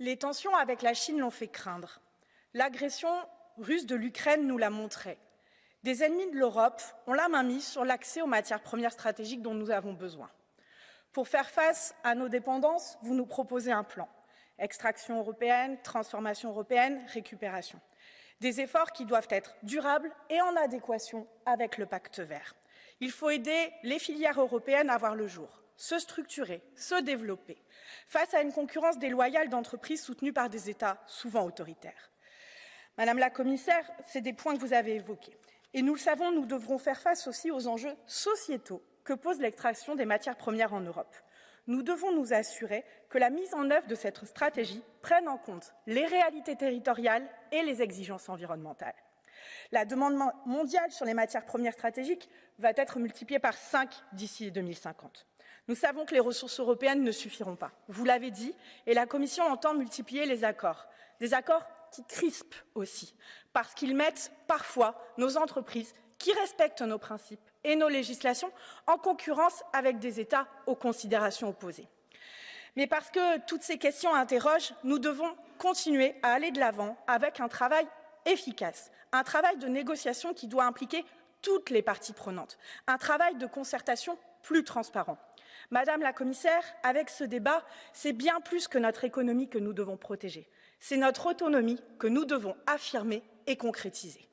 Les tensions avec la Chine l'ont fait craindre. L'agression russe de l'Ukraine nous l'a montré. Des ennemis de l'Europe ont la main mise sur l'accès aux matières premières stratégiques dont nous avons besoin. Pour faire face à nos dépendances, vous nous proposez un plan. Extraction européenne, transformation européenne, récupération. Des efforts qui doivent être durables et en adéquation avec le pacte vert. Il faut aider les filières européennes à voir le jour, se structurer, se développer, face à une concurrence déloyale d'entreprises soutenues par des États souvent autoritaires. Madame la commissaire, c'est des points que vous avez évoqués. Et nous le savons, nous devrons faire face aussi aux enjeux sociétaux que pose l'extraction des matières premières en Europe. Nous devons nous assurer que la mise en œuvre de cette stratégie prenne en compte les réalités territoriales et les exigences environnementales. La demande mondiale sur les matières premières stratégiques va être multipliée par 5 d'ici 2050. Nous savons que les ressources européennes ne suffiront pas. Vous l'avez dit, et la Commission entend multiplier les accords. Des accords qui crispent aussi, parce qu'ils mettent parfois nos entreprises qui respectent nos principes et nos législations en concurrence avec des États aux considérations opposées. Mais parce que toutes ces questions interrogent, nous devons continuer à aller de l'avant avec un travail efficace, un travail de négociation qui doit impliquer toutes les parties prenantes, un travail de concertation plus transparent. Madame la commissaire, avec ce débat, c'est bien plus que notre économie que nous devons protéger. C'est notre autonomie que nous devons affirmer et concrétiser.